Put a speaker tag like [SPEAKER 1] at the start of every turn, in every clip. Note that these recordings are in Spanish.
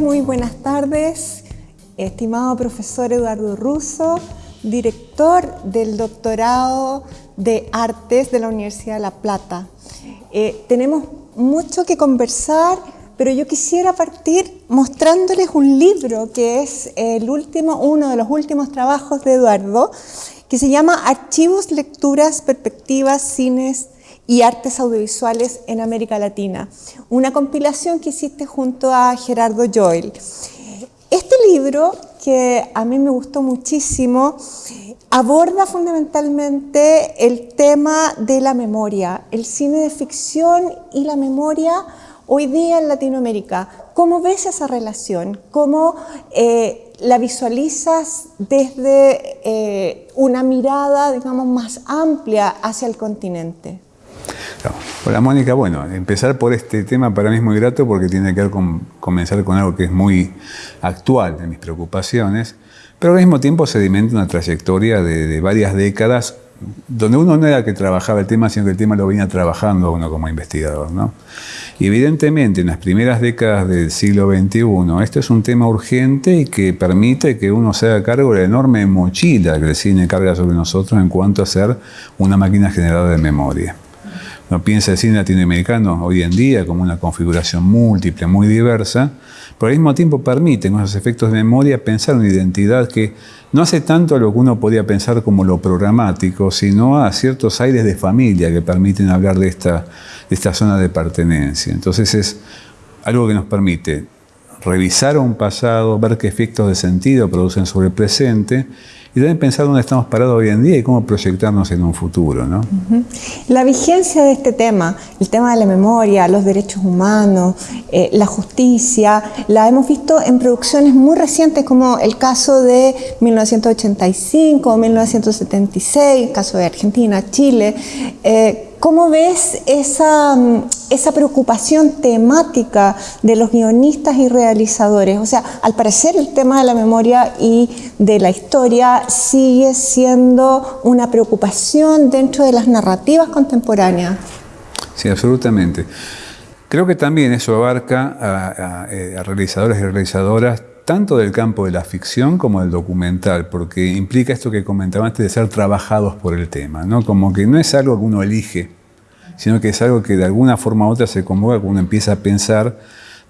[SPEAKER 1] Muy buenas tardes, estimado profesor Eduardo Russo, director del doctorado de Artes de la Universidad de La Plata. Eh, tenemos mucho que conversar, pero yo quisiera partir mostrándoles un libro que es el último, uno de los últimos trabajos de Eduardo, que se llama Archivos, Lecturas, Perspectivas, Cines y Artes Audiovisuales en América Latina, una compilación que hiciste junto a Gerardo Joel. Este libro, que a mí me gustó muchísimo, aborda fundamentalmente el tema de la memoria, el cine de ficción y la memoria hoy día en Latinoamérica. ¿Cómo ves esa relación? ¿Cómo eh, la visualizas desde eh, una mirada, digamos, más amplia hacia el continente?
[SPEAKER 2] Hola Mónica, bueno, empezar por este tema para mí es muy grato porque tiene que ver con comenzar con algo que es muy actual en mis preocupaciones, pero al mismo tiempo sedimenta una trayectoria de, varias décadas donde uno no era que trabajaba el tema, sino que el tema lo venía trabajando uno como investigador. ¿no? Y evidentemente en las primeras décadas del siglo XXI, esto es un tema urgente y que permite que uno se haga cargo de la enorme mochila que el cine carga sobre nosotros en cuanto a ser una máquina generadora de memoria. Uno piensa el cine latinoamericano hoy en día como una configuración múltiple, muy diversa, pero al mismo tiempo permite con esos efectos de memoria pensar una identidad que no hace tanto a lo que uno podía pensar como lo programático, sino a ciertos aires de familia que permiten hablar de esta, de esta zona de pertenencia. Entonces es algo que nos permite revisar un pasado, ver qué efectos de sentido producen sobre el presente y también pensar dónde estamos parados hoy en día y cómo proyectarnos en un futuro. ¿no?
[SPEAKER 1] La vigencia de este tema, el tema de la memoria, los derechos humanos, eh, la justicia, la hemos visto en producciones muy recientes como el caso de 1985 o 1976, el caso de Argentina, Chile. Eh, ¿Cómo ves esa, esa, preocupación temática de los guionistas y realizadores? O sea, al parecer el tema de la memoria y de la historia sigue siendo una preocupación dentro de las narrativas contemporáneas.
[SPEAKER 2] Sí, absolutamente. Creo que también eso abarca a, a eh, realizadores y realizadoras tanto del campo de la ficción como del documental, porque implica esto que comentaba antes de ser trabajados por el tema, ¿no? Como que no es algo que uno elige, sino que es algo que de alguna forma u otra se convoca cuando uno empieza a pensar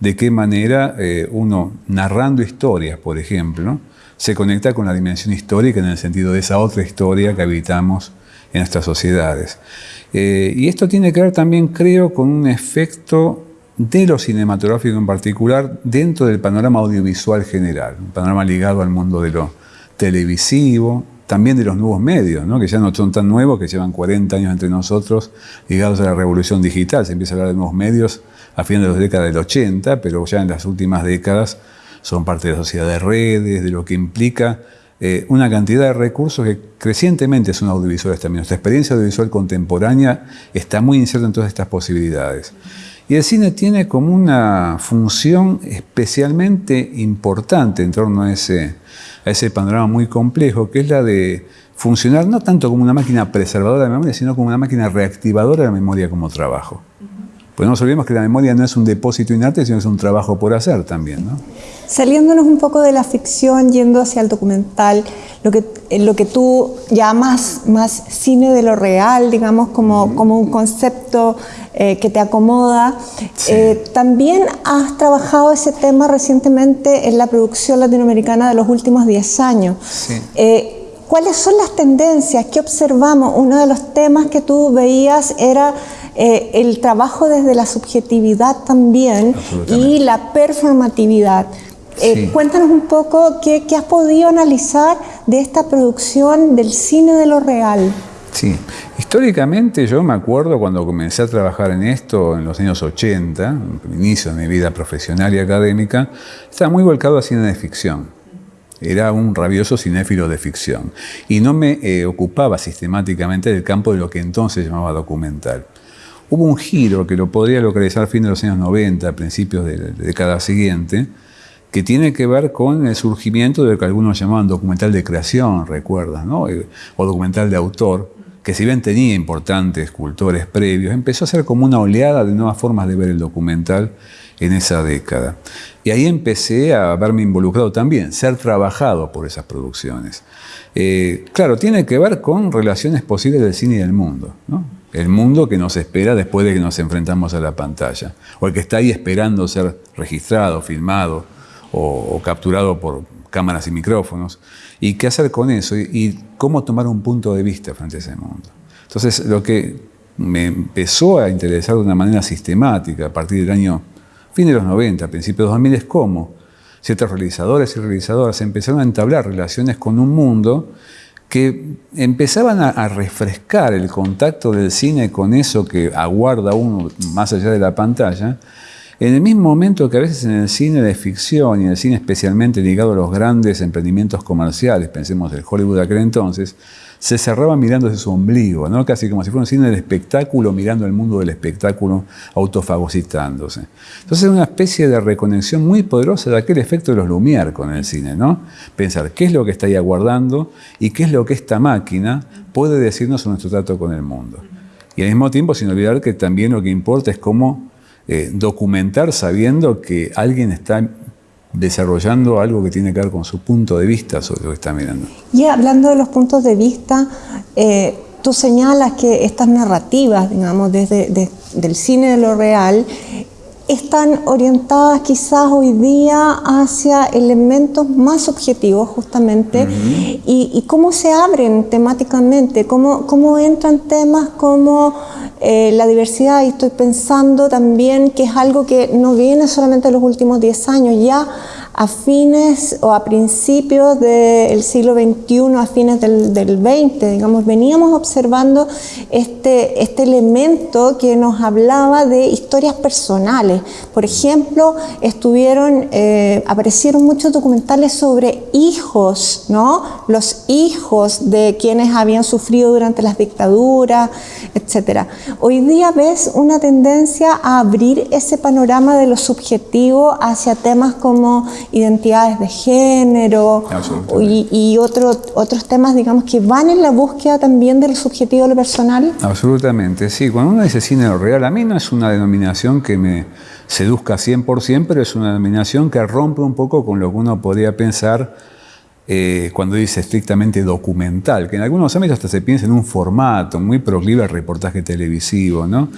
[SPEAKER 2] de qué manera eh, uno, narrando historias, por ejemplo, se conecta con la dimensión histórica en el sentido de esa otra historia que habitamos en nuestras sociedades. Eh, y esto tiene que ver también, creo, con un efecto de lo cinematográfico en particular dentro del panorama audiovisual general, un panorama ligado al mundo de lo televisivo, también de los nuevos medios, ¿no? que ya no son tan nuevos, que llevan 40 años entre nosotros, ligados a la revolución digital. Se empieza a hablar de nuevos medios a fines de la década del 80, pero ya en las últimas décadas son parte de la sociedad de redes, de lo que implica eh, una cantidad de recursos que crecientemente son audiovisuales también. Nuestra experiencia audiovisual contemporánea está muy inserta en todas estas posibilidades. Y el cine tiene como una función especialmente importante en torno a ese, a ese panorama muy complejo, que es la de funcionar no tanto como una máquina preservadora de memoria, sino como una máquina reactivadora de la memoria como trabajo. Pues no nos olvidemos que la memoria no es un depósito inerte, sino es un trabajo por hacer también. ¿no?
[SPEAKER 1] Saliéndonos un poco de la ficción, yendo hacia el documental, lo que, eh, lo que tú llamas más cine de lo real, digamos, como, como un concepto eh, que te acomoda. Eh, también has trabajado ese tema recientemente en la producción latinoamericana de los últimos 10 años. Sí. ¿Cuáles son las tendencias? ¿Qué observamos? Uno de los temas que tú veías era eh, el trabajo desde la subjetividad también y la performatividad. Eh, cuéntanos un poco qué, has podido analizar de esta producción del cine de lo real.
[SPEAKER 2] Sí, históricamente yo me acuerdo cuando comencé a trabajar en esto en los años 80, inicio de mi vida profesional y académica, estaba muy volcado a cine de ficción. Era un rabioso cinéfilo de ficción y no me eh, ocupaba sistemáticamente del campo de lo que entonces llamaba documental. Hubo un giro que lo podría localizar a fin de los años 90, principios de la década siguiente, que tiene que ver con el surgimiento de lo que algunos llamaban documental de creación, recuerdas, ¿no? Eh, o documental de autor, que si bien tenía importantes cultores previos, empezó a ser como una oleada de nuevas formas de ver el documental en esa década. Y ahí empecé a verme involucrado también, ser trabajado por esas producciones. Eh, claro, tiene que ver con relaciones posibles del cine y del mundo. El mundo que nos espera después de que nos enfrentamos a la pantalla. O el que está ahí esperando ser registrado, filmado o, capturado por cámaras y micrófonos. ¿Y qué hacer con eso? y cómo tomar un punto de vista frente a ese mundo. Entonces, lo que me empezó a interesar de una manera sistemática a partir del año fin de los 90, principios de los 2000, es cómo ciertos realizadores y realizadoras empezaron a entablar relaciones con un mundo que empezaban a, refrescar el contacto del cine con eso que aguarda uno más allá de la pantalla, en el mismo momento que a veces en el cine de ficción y el cine especialmente ligado a los grandes emprendimientos comerciales, pensemos en Hollywood de aquel entonces, se cerraba mirando su ombligo, ¿no? casi como si fuera un cine del espectáculo mirando el mundo del espectáculo autofagocitándose. Entonces es una especie de reconexión muy poderosa de aquel efecto de los Lumière con el cine, ¿no? Pensar qué es lo que está ahí aguardando y qué es lo que esta máquina puede decirnos en nuestro trato con el mundo. Y al mismo tiempo sin olvidar que también lo que importa es cómo eh, documentar sabiendo que alguien está desarrollando algo que tiene que ver con su punto de vista sobre lo que está mirando.
[SPEAKER 1] Y hablando de los puntos de vista, eh, tú señalas que estas narrativas, digamos, desde del cine de lo real, están orientadas quizás hoy día hacia elementos más objetivos justamente y, cómo se abren temáticamente, cómo, cómo entran temas como eh, la diversidad y estoy pensando también que es algo que no viene solamente en los últimos 10 años, ya a fines o a principios del siglo XXI, a fines del, del, 20, digamos, veníamos observando este, este elemento que nos hablaba de historias personales. Por ejemplo, estuvieron, eh, aparecieron muchos documentales sobre hijos, ¿no? Los hijos de quienes habían sufrido durante las dictaduras, etc. Hoy día ves una tendencia a abrir ese panorama de lo subjetivo hacia temas como identidades de género y, otros temas, digamos, que van en la búsqueda también del subjetivo de lo personal?
[SPEAKER 2] Absolutamente, sí. Cuando uno dice cine real, a mí no es una denominación que me seduzca 100%, pero es una denominación que rompe un poco con lo que uno podría pensar eh, cuando dice estrictamente documental, que en algunos ámbitos hasta se piensa en un formato muy proclive al reportaje televisivo. ¿no?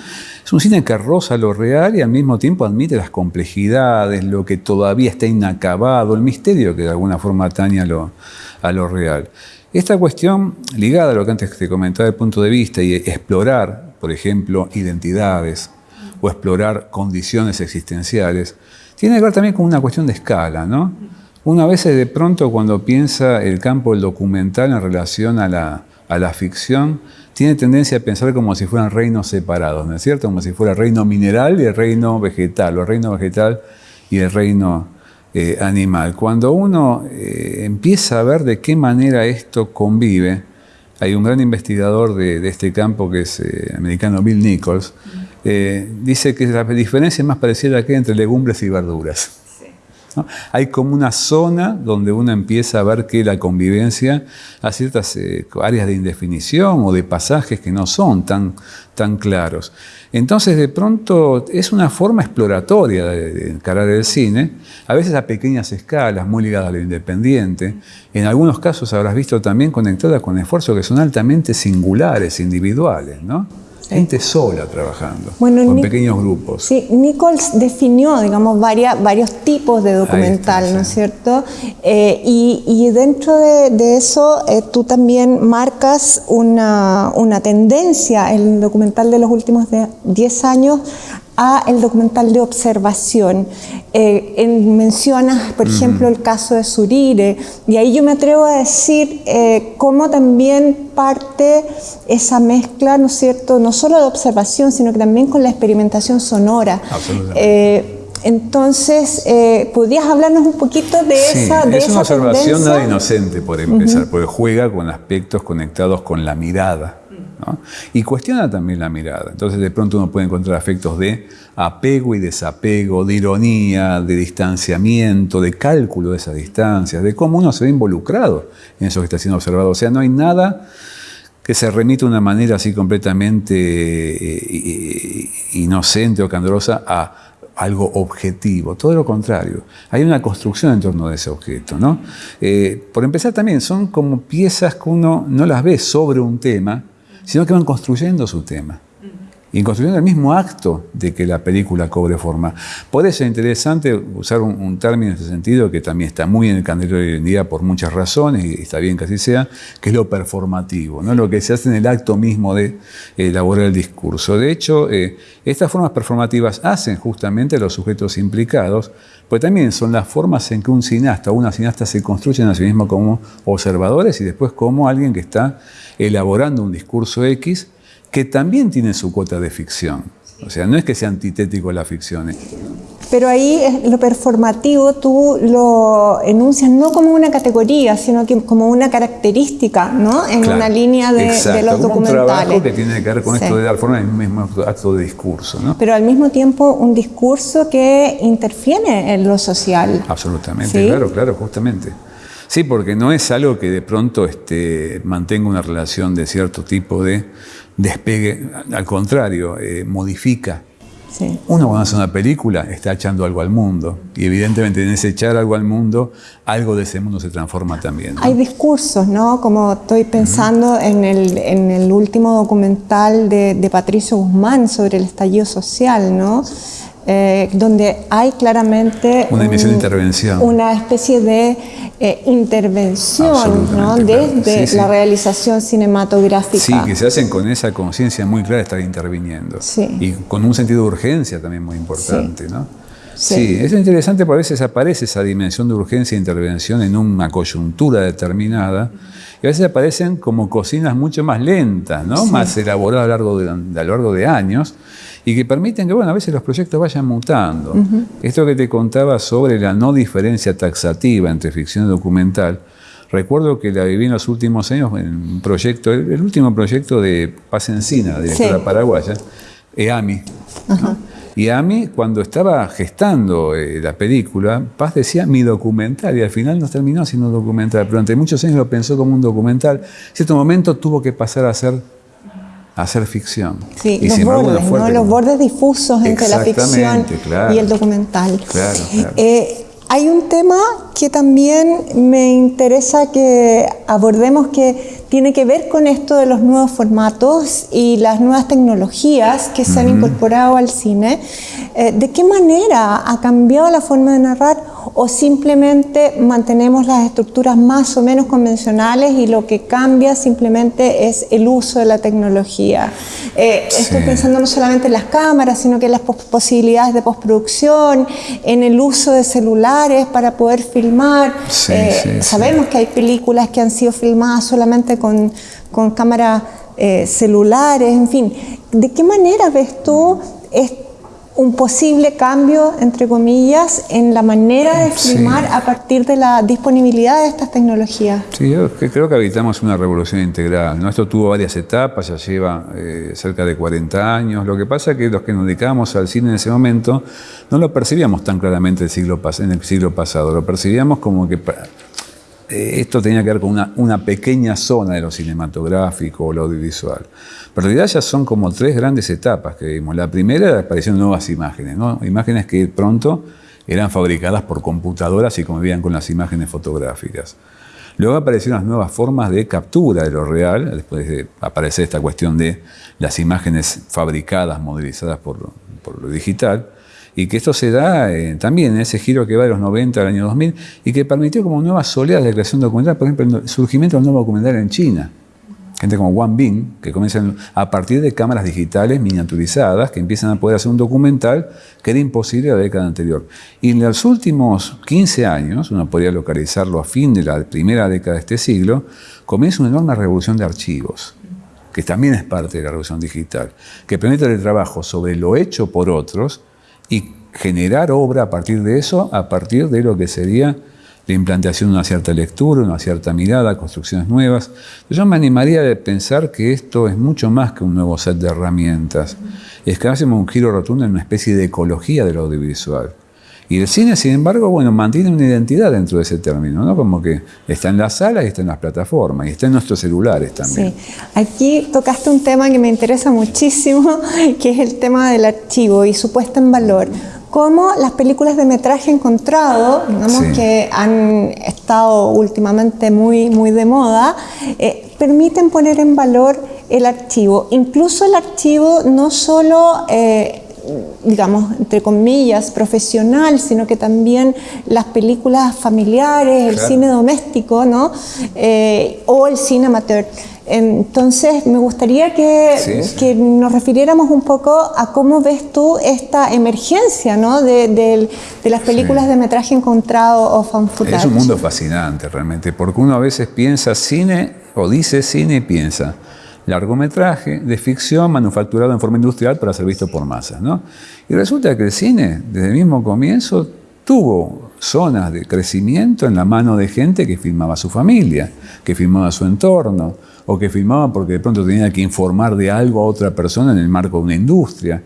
[SPEAKER 2] Es un cine que roza lo real y al mismo tiempo admite las complejidades, lo que todavía está inacabado, el misterio que de alguna forma atañe a lo, a lo real. Esta cuestión, ligada a lo que antes te comentaba del punto de vista y explorar, por ejemplo, identidades o explorar condiciones existenciales, tiene que ver también con una cuestión de escala, ¿no? Una vez de pronto cuando piensa el campo del documental en relación a la, a la ficción, tiene tendencia a pensar como si fueran reinos separados, ¿no es cierto? Como si fuera el reino mineral y el reino vegetal, o el reino vegetal y el reino eh, animal. Cuando uno eh, empieza a ver de qué manera esto convive, hay un gran investigador de, este campo que es eh, americano Bill Nichols, dice que la diferencia es más parecida que entre legumbres y verduras. Hay como una zona donde uno empieza a ver que la convivencia a ciertas eh, áreas de indefinición o de pasajes que no son tan, tan claros. Entonces, de pronto, es una forma exploratoria de, encarar el cine, a veces a pequeñas escalas, muy ligada a lo independiente. En algunos casos habrás visto también conectada con esfuerzos que son altamente singulares, individuales, ¿no? Gente sola trabajando, con pequeños grupos.
[SPEAKER 1] Sí, Nichols definió, digamos, varios tipos de documental, ¿no es cierto? Eh, y, dentro de, eso eh, tú también marcas una, una tendencia, el documental de los últimos 10 años, a el documental de observación. Eh, mencionas, por ejemplo, el caso de Surire, y ahí yo me atrevo a decir eh, cómo también parte esa mezcla, ¿no es cierto?, no solo de observación, sino que también con la experimentación sonora.
[SPEAKER 2] Absolutamente.
[SPEAKER 1] Eh, entonces, eh, ¿podrías hablarnos un poquito de esa de
[SPEAKER 2] Es una observación nada inocente, por empezar, porque juega con aspectos conectados con la mirada. Y cuestiona también la mirada. Entonces de pronto uno puede encontrar afectos de apego y desapego, de ironía, de distanciamiento, de cálculo de esas distancias, de cómo uno se ve involucrado en eso que está siendo observado. O sea, no hay nada que se remita de una manera así completamente eh, inocente o candorosa a algo objetivo, todo lo contrario. Hay una construcción en torno de ese objeto. ¿no? Eh, por empezar también, son como piezas que uno no las ve sobre un tema, sino que van construyendo su tema y construyendo el mismo acto de que la película cobre forma. Por eso es interesante usar un, término en ese sentido que también está muy en el candelero hoy en día por muchas razones, y está bien que así sea, que es lo performativo, ¿no? lo que se hace en el acto mismo de elaborar el discurso. De hecho, eh, estas formas performativas hacen justamente a los sujetos implicados, pues también son las formas en que un cineasta o una cineasta se construyen a sí mismo como observadores y después como alguien que está elaborando un discurso X que también tiene su cuota de ficción. O sea, no es que sea antitético la ficción.
[SPEAKER 1] Pero ahí lo performativo tú lo enuncias no como una categoría, sino que como una característica, ¿no? En una línea de, de los documentales. un trabajo
[SPEAKER 2] que tiene que ver con esto de dar forma el mismo acto de discurso, ¿no?
[SPEAKER 1] Pero al mismo tiempo un discurso que interfiere en lo social.
[SPEAKER 2] Absolutamente, claro, claro, justamente. Sí, porque no es algo que de pronto este, mantenga una relación de cierto tipo de despegue, al contrario, eh, modifica. Uno cuando hace una película está echando algo al mundo y evidentemente en ese echar algo al mundo, algo de ese mundo se transforma también.
[SPEAKER 1] Hay discursos, ¿no? Como estoy pensando en, el, en, el, último documental de, de Patricio Guzmán sobre el estallido social, ¿no? Eh, donde hay claramente
[SPEAKER 2] una de intervención.
[SPEAKER 1] Una especie de eh, intervención ¿no? desde la realización cinematográfica.
[SPEAKER 2] Sí, que se hacen con esa conciencia muy clara de estar interviniendo. Y con un sentido de urgencia también muy importante. ¿no? Sí. es interesante porque a veces aparece esa dimensión de urgencia e intervención en una coyuntura determinada y a veces aparecen como cocinas mucho más lentas, ¿no? más elaboradas a lo largo de, a lo largo de años y que permiten que, bueno, a veces los proyectos vayan mutando. Esto que te contaba sobre la no diferencia taxativa entre ficción y documental, recuerdo que la viví en los últimos años en un proyecto, el, último proyecto de Paz Encina, directora paraguaya, EAMI. Y EAMI, cuando estaba gestando eh, la película, Paz decía mi documental, y al final no terminó siendo documental. Durante muchos años lo pensó como un documental. En cierto momento tuvo que pasar a ser hacer ficción.
[SPEAKER 1] Sí, los bordes, los bordes difusos entre la ficción y el documental.
[SPEAKER 2] Claro, claro.
[SPEAKER 1] Eh, hay un tema que también me interesa que abordemos que tiene que ver con esto de los nuevos formatos y las nuevas tecnologías que se han incorporado al cine. Eh, ¿De qué manera ha cambiado la forma de narrar o simplemente mantenemos las estructuras más o menos convencionales y lo que cambia simplemente es el uso de la tecnología? Eh, estoy pensando no solamente en las cámaras, sino que en las posibilidades de postproducción, en el uso de celulares para poder filmar. Eh, sabemos que hay películas que han sido filmadas solamente con, con cámaras eh, celulares, en fin. ¿De qué manera ves tú un posible cambio, entre comillas, en la manera de filmar a partir de la disponibilidad de estas tecnologías?
[SPEAKER 2] Sí, yo creo que habitamos una revolución integral. ¿no? Esto tuvo varias etapas, ya lleva eh, cerca de 40 años. Lo que pasa es que los que nos dedicábamos al cine en ese momento no lo percibíamos tan claramente el siglo, en el siglo pasado. Lo percibíamos como que eh, esto tenía que ver con una, pequeña zona de lo cinematográfico o lo audiovisual. Pero en realidad ya son como tres grandes etapas que vimos. La primera era aparecieron nuevas imágenes, imágenes que pronto eran fabricadas por computadoras y convivían con las imágenes fotográficas. Luego aparecieron las nuevas formas de captura de lo real, después de aparecer esta cuestión de las imágenes fabricadas, modelizadas por lo digital y que esto se da eh, también en ese giro que va de los 90 al año 2000 y que permitió como nuevas oleadas de creación documental, por ejemplo, el surgimiento del nuevo documental en China. Gente como Wang Bing, que comienzan a partir de cámaras digitales miniaturizadas, que empiezan a poder hacer un documental que era imposible la década anterior. Y en los últimos 15 años, uno podría localizarlo a fin de la primera década de este siglo, comienza una enorme revolución de archivos que también es parte de la revolución digital, que permite el trabajo sobre lo hecho por otros y generar obra a partir de eso, a partir de lo que sería la implantación de una cierta lectura, una cierta mirada, construcciones nuevas. Yo me animaría a pensar que esto es mucho más que un nuevo set de herramientas. Es que hacemos un giro rotundo en una especie de ecología del audiovisual. Y el cine, sin embargo, bueno, mantiene una identidad dentro de ese término, ¿no? Como que está en las salas y está en las plataformas y está en nuestros celulares también.
[SPEAKER 1] Sí. Aquí tocaste un tema que me interesa muchísimo, que es el tema del archivo y su puesta en valor. como las películas de metraje encontrado, digamos que han estado últimamente muy, muy de moda, eh, permiten poner en valor el archivo. Incluso el archivo no solo... Eh, digamos, entre comillas, profesional, sino que también las películas familiares, el cine doméstico, ¿no? Eh, o el cine amateur. Entonces, me gustaría que, que, nos refiriéramos un poco a cómo ves tú esta emergencia ¿no? de, de, las películas de metraje encontrado o fan footage.
[SPEAKER 2] Es un mundo fascinante realmente, porque uno a veces piensa cine o dice cine y piensa largometraje de ficción manufacturado en forma industrial para ser visto por masas. ¿no? Y resulta que el cine, desde el mismo comienzo, tuvo zonas de crecimiento en la mano de gente que filmaba a su familia, que filmaba su entorno, o que filmaba porque de pronto tenía que informar de algo a otra persona en el marco de una industria.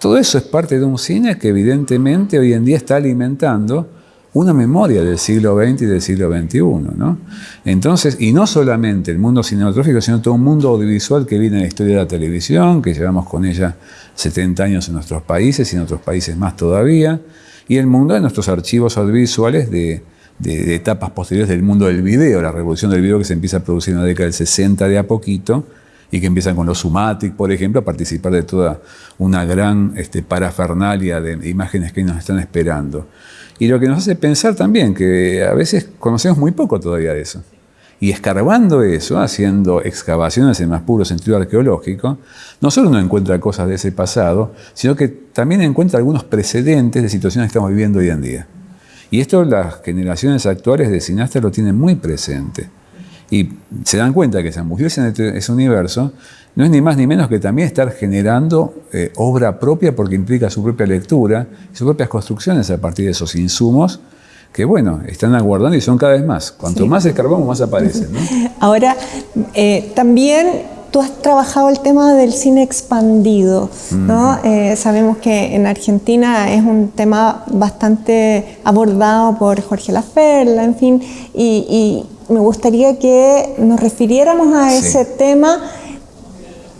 [SPEAKER 2] Todo eso es parte de un cine que evidentemente hoy en día está alimentando una memoria del siglo XX y del siglo XXI. ¿no? Entonces, y no solamente el mundo cinematográfico, sino todo un mundo audiovisual que viene de la historia de la televisión, que llevamos con ella 70 años en nuestros países y en otros países más todavía, y el mundo de nuestros archivos audiovisuales de, de, etapas posteriores del mundo del video, la revolución del video que se empieza a producir en la década del 60 de a poquito, y que empiezan con los Sumatic, por ejemplo, a participar de toda una gran este, parafernalia de imágenes que nos están esperando. Y lo que nos hace pensar también que a veces conocemos muy poco todavía de eso. Y escarbando eso, haciendo excavaciones en más puro sentido arqueológico, no solo uno encuentra cosas de ese pasado, sino que también encuentra algunos precedentes de situaciones que estamos viviendo hoy en día. Y esto las generaciones actuales de cineastas lo tienen muy presente. Y se dan cuenta que zambullirse en este, ese universo no es ni más ni menos que también estar generando eh, obra propia porque implica su propia lectura sus propias construcciones a partir de esos insumos que, bueno, están aguardando y son cada vez más. Cuanto más escarbamos, más aparecen.
[SPEAKER 1] Ahora, eh, también tú has trabajado el tema del cine expandido, ¿no? Eh, sabemos que en Argentina es un tema bastante abordado por Jorge Laferla, en fin, y, me gustaría que nos refiriéramos a ese tema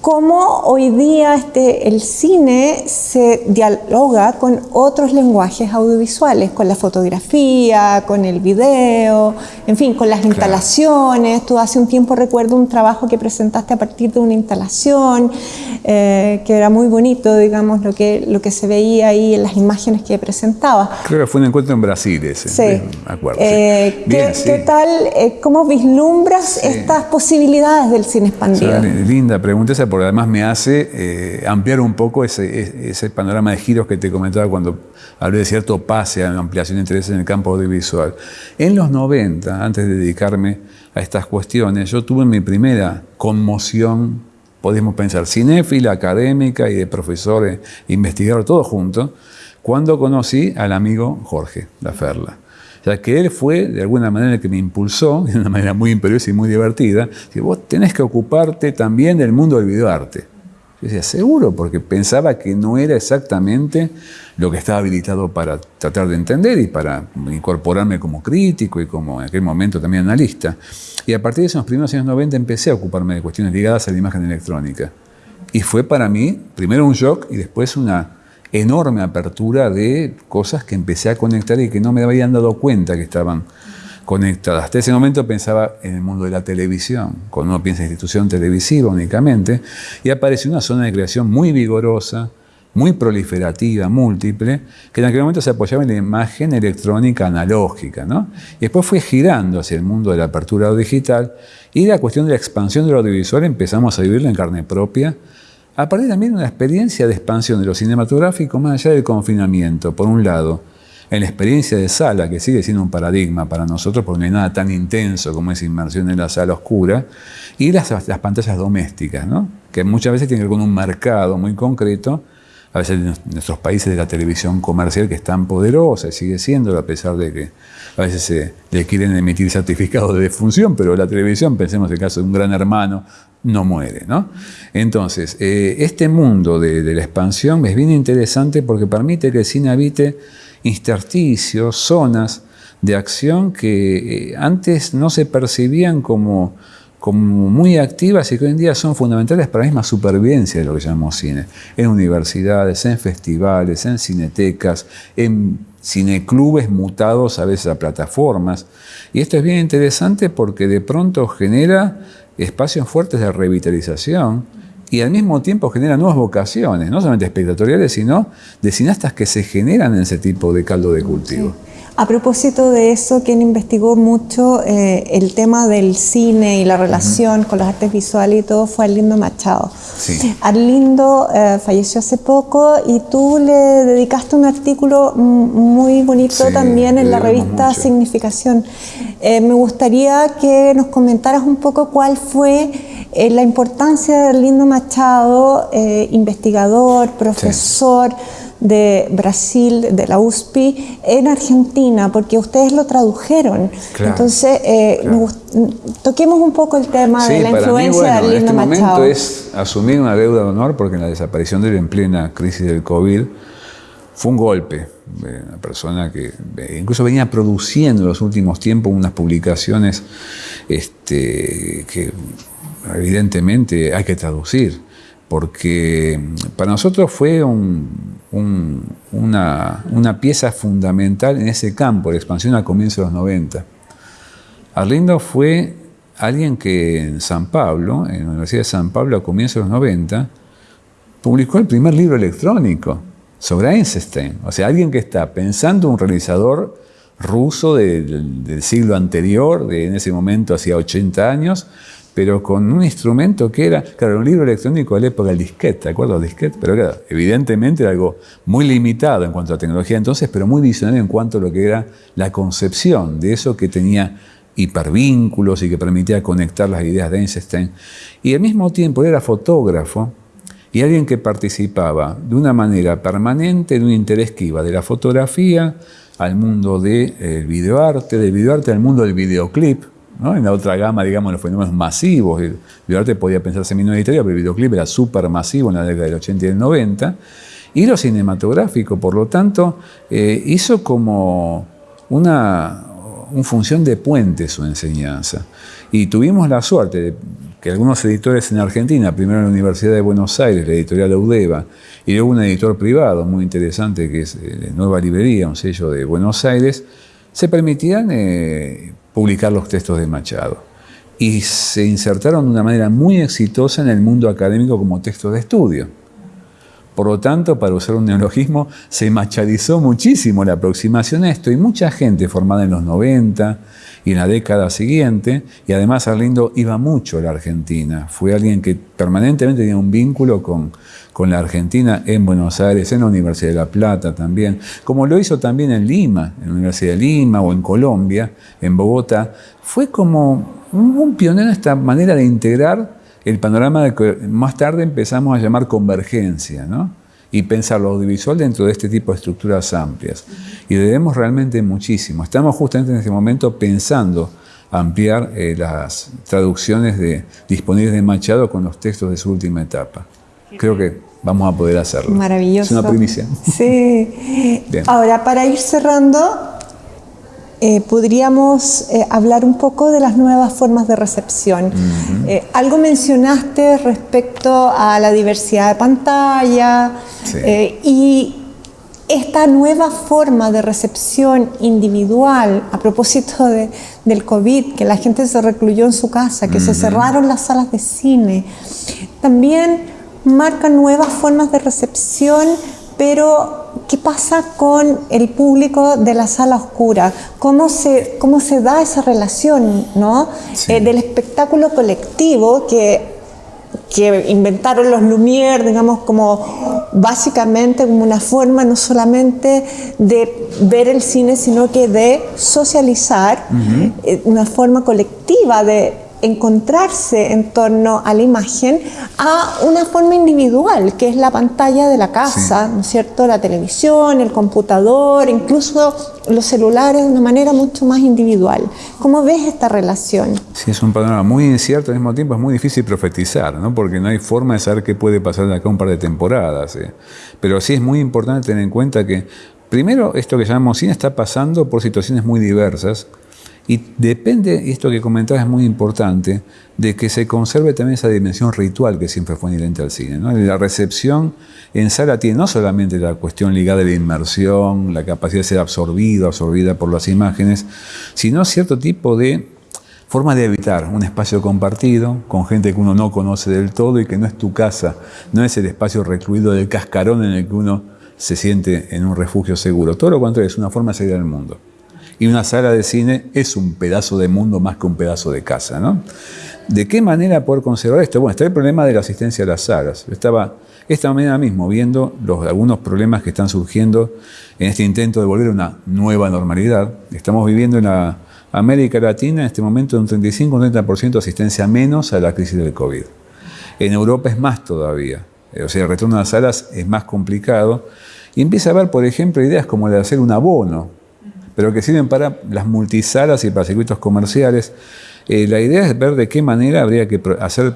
[SPEAKER 1] cómo hoy día este, el cine se dialoga con otros lenguajes audiovisuales, con la fotografía, con el video, en fin, con las instalaciones. Tú hace un tiempo recuerdo un trabajo que presentaste a partir de una instalación, eh, que era muy bonito, digamos, lo que, lo que se veía ahí en las imágenes que presentabas.
[SPEAKER 2] Creo que fue un encuentro en Brasil ese,
[SPEAKER 1] sí. me acuerdo. Eh, ¿qué, tal, eh, cómo vislumbras estas posibilidades del cine expandido?
[SPEAKER 2] linda pregunta esa porque además me hace eh, ampliar un poco ese, panorama de giros que te comentaba cuando hablé de cierto pase a ampliación de intereses en el campo audiovisual. En los 90, antes de dedicarme a estas cuestiones, yo tuve mi primera conmoción, podemos pensar, cinéfila, académica y de profesores, investigador, todo junto, cuando conocí al amigo Jorge Laferla. O sea, que él fue de alguna manera el que me impulsó, de una manera muy imperiosa y muy divertida, que vos tenés que ocuparte también del mundo del videoarte. Yo decía, seguro, porque pensaba que no era exactamente lo que estaba habilitado para tratar de entender y para incorporarme como crítico y como en aquel momento también analista. Y a partir de esos primeros años 90 empecé a ocuparme de cuestiones ligadas a la imagen electrónica. Y fue para mí primero un shock y después una enorme apertura de cosas que empecé a conectar y que no me habían dado cuenta que estaban conectadas. Hasta ese momento pensaba en el mundo de la televisión, cuando uno piensa en institución televisiva únicamente, y apareció una zona de creación muy vigorosa, muy proliferativa, múltiple, que en aquel momento se apoyaba en la imagen electrónica analógica. ¿no? Y después fue girando hacia el mundo de la apertura digital y la cuestión de la expansión del audiovisual empezamos a vivirla en carne propia a partir también de una experiencia de expansión de lo cinematográfico más allá del confinamiento, por un lado, en la experiencia de sala, que sigue siendo un paradigma para nosotros porque no hay nada tan intenso como esa inmersión en la sala oscura, y las, las pantallas domésticas, ¿no? que muchas veces tienen que un mercado muy concreto, a veces en nuestros países de la televisión comercial que es tan poderosa y sigue siendo, a pesar de que a veces se le quieren emitir certificados de defunción, pero la televisión, pensemos en el caso de un gran hermano, no muere. ¿no? Entonces, eh, este mundo de, la expansión es bien interesante porque permite que el cine habite intersticios, zonas de acción que eh, antes no se percibían como, como muy activas y que hoy en día son fundamentales para la misma supervivencia de lo que llamamos cine. En universidades, en festivales, en cinetecas, en cineclubes mutados a veces a plataformas. Y esto es bien interesante porque de pronto genera espacios fuertes de revitalización y al mismo tiempo genera nuevas vocaciones, no solamente espectatoriales, sino de cineastas que se generan en ese tipo de caldo de cultivo.
[SPEAKER 1] A propósito de eso, quien investigó mucho eh, el tema del cine y la relación con las artes visuales y todo fue Arlindo Machado. Sí. Arlindo eh, falleció hace poco y tú le dedicaste un artículo muy bonito también en la revista Significación. Eh, me gustaría que nos comentaras un poco cuál fue la importancia de Arlindo Machado, investigador, profesor de Brasil, de la USPI, en Argentina, porque ustedes lo tradujeron. Entonces, eh, toquemos un poco el tema de la influencia de Arlindo
[SPEAKER 2] este
[SPEAKER 1] Machado.
[SPEAKER 2] momento es asumir una deuda de honor, porque en la desaparición de él en plena crisis del COVID fue un golpe. Una persona que eh, incluso venía produciendo en los últimos tiempos unas publicaciones este, que evidentemente hay que traducir, porque para nosotros fue un, una, pieza fundamental en ese campo de expansión a comienzos de los 90. Arlindo fue alguien que en San Pablo, en la Universidad de San Pablo a comienzos de los 90, publicó el primer libro electrónico sobre Einstein. O sea, alguien que está pensando un realizador ruso del siglo anterior, de, en ese momento hacía 80 años, pero con un instrumento que era, claro, un libro electrónico de la época del disquete, ¿te acuerdas del disquete? Pero claro, evidentemente algo muy limitado en cuanto a tecnología entonces, pero muy visionario en cuanto a lo que era la concepción de eso que tenía hipervínculos y que permitía conectar las ideas de Einstein. Y al mismo tiempo era fotógrafo y alguien que participaba de una manera permanente en un interés que iba de la fotografía al mundo del de, videoarte, del videoarte al mundo del videoclip, en la otra gama, digamos, los fenómenos masivos. El videoarte podía pensarse minoritario, pero el videoclip era súper masivo en la década del 80 y del 90. Y lo cinematográfico, por lo tanto, eh, hizo como una, función de puente su enseñanza. Y tuvimos la suerte de que algunos editores en Argentina, primero en la Universidad de Buenos Aires, la editorial Audeva, y luego un editor privado muy interesante que es eh, Nueva Librería, un sello de Buenos Aires, se permitían eh, publicar los textos de Machado. Y se insertaron de una manera muy exitosa en el mundo académico como textos de estudio. Por lo tanto, para usar un neologismo, se machadizó muchísimo la aproximación a esto y mucha gente formada en los 90 y en la década siguiente, y además Arlindo iba mucho a la Argentina, fue alguien que permanentemente tenía un vínculo con, con la Argentina en Buenos Aires, en la Universidad de La Plata también, como lo hizo también en Lima, en la Universidad de Lima o en Colombia, en Bogotá, fue como un pionero en esta manera de integrar el panorama de que más tarde empezamos a llamar convergencia, ¿no? y pensar lo audiovisual dentro de este tipo de estructuras amplias. Y debemos realmente muchísimo. Estamos justamente en este momento pensando ampliar eh, las traducciones de, disponibles de Machado con los textos de su última etapa creo que vamos a poder hacerlo.
[SPEAKER 1] Maravilloso.
[SPEAKER 2] Es una primicia.
[SPEAKER 1] Sí. Ahora, para ir cerrando, eh, podríamos eh, hablar un poco de las nuevas formas de recepción. Eh, algo mencionaste respecto a la diversidad de pantalla y esta nueva forma de recepción individual a propósito de, del COVID, que la gente se recluyó en su casa, que se cerraron las salas de cine, también marca nuevas formas de recepción, pero ¿qué pasa con el público de la sala oscura? ¿Cómo se, cómo se da esa relación ¿no? Eh, del espectáculo colectivo que, que inventaron los Lumière, digamos, como básicamente como una forma no solamente de ver el cine, sino que de socializar, eh, una forma colectiva de encontrarse en torno a la imagen a una forma individual, que es la pantalla de la casa, ¿no es cierto? La televisión, el computador, incluso los celulares de una manera mucho más individual. ¿Cómo ves esta relación?
[SPEAKER 2] Sí, es un panorama muy incierto, al mismo tiempo es muy difícil profetizar, ¿no? porque no hay forma de saber qué puede pasar de acá un par de temporadas. ¿eh? Pero sí es muy importante tener en cuenta que, primero, esto que llamamos cine está pasando por situaciones muy diversas, Y depende, esto que comentabas es muy importante, de que se conserve también esa dimensión ritual que siempre fue inherente al cine. La recepción en sala tiene no solamente la cuestión ligada a la inmersión, la capacidad de ser absorbido, absorbida por las imágenes, sino cierto tipo de forma de evitar un espacio compartido con gente que uno no conoce del todo y que no es tu casa, no es el espacio recluido del cascarón en el que uno se siente en un refugio seguro. Todo lo contrario, es una forma de salir al mundo. Y una sala de cine es un pedazo de mundo más que un pedazo de casa. ¿no? ¿De qué manera poder conservar esto? Bueno, está el problema de la asistencia a las salas. Estaba esta mañana mismo viendo algunos problemas que están surgiendo en este intento de volver a una nueva normalidad. Estamos viviendo en la América Latina en este momento un 35-30% de asistencia menos a la crisis del COVID. En Europa es más todavía. O sea, el retorno a las salas es más complicado. Y empieza a haber, por ejemplo, ideas como la de hacer un abono pero que sirven para las multisalas y para circuitos comerciales. Eh, la idea es ver de qué manera habría que hacer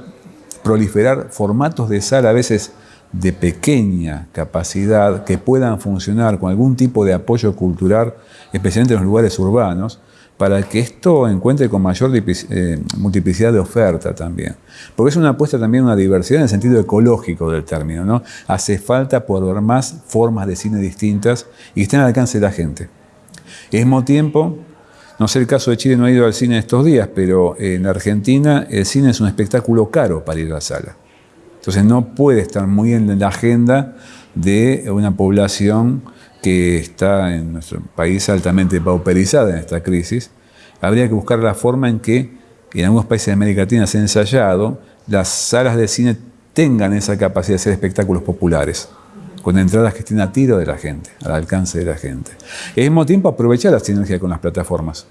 [SPEAKER 2] proliferar formatos de sala a veces de pequeña capacidad que puedan funcionar con algún tipo de apoyo cultural, especialmente en los lugares urbanos, para que esto encuentre con mayor eh, multiplicidad de oferta también. Porque es una apuesta también a una diversidad en el sentido ecológico del término. ¿no? Hace falta poder ver más formas de cine distintas y que estén al alcance de la gente. Al mismo tiempo, no sé el caso de Chile, no ha ido al cine estos días, pero en Argentina el cine es un espectáculo caro para ir a la sala. Entonces no puede estar muy en la agenda de una población que está en nuestro país altamente pauperizada en esta crisis. Habría que buscar la forma en que en algunos países de América Latina se ha ensayado, las salas de cine tengan esa capacidad de ser espectáculos populares con entradas que estén a tiro de la gente, al alcance de la gente. Y al mismo tiempo aprovechar la sinergia con las plataformas.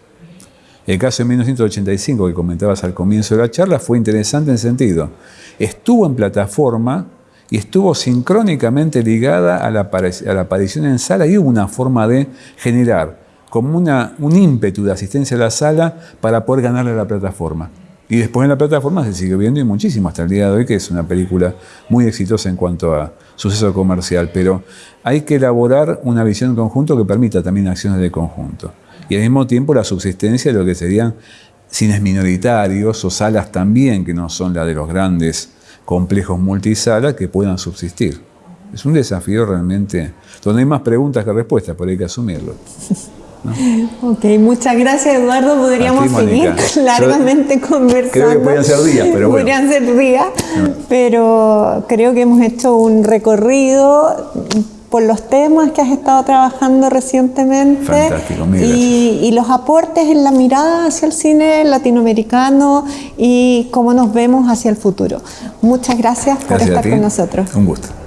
[SPEAKER 2] El caso de 1985 que comentabas al comienzo de la charla fue interesante en sentido. Estuvo en plataforma y estuvo sincrónicamente ligada a la, a la aparición en sala y hubo una forma de generar como una, un ímpetu de asistencia a la sala para poder ganarle a la plataforma. Y después en la plataforma se sigue viendo y muchísimo hasta el día de hoy, que es una película muy exitosa en cuanto a suceso comercial. Pero hay que elaborar una visión conjunto que permita también acciones de conjunto. Y al mismo tiempo la subsistencia de lo que serían cines minoritarios o salas también, que no son las de los grandes complejos multisalas, que puedan subsistir. Es un desafío realmente, donde hay más preguntas que respuestas, pero hay que asumirlo.
[SPEAKER 1] Ok, muchas gracias Eduardo. Podríamos seguir largamente conversando.
[SPEAKER 2] Creo que podrían ser días, pero bueno.
[SPEAKER 1] Podrían ser días, pero creo que hemos hecho un recorrido por los temas que has estado trabajando recientemente
[SPEAKER 2] Fantástico,
[SPEAKER 1] y, y, los aportes en la mirada hacia el cine latinoamericano y cómo nos vemos hacia el futuro. Muchas gracias por estar con nosotros.
[SPEAKER 2] Un gusto.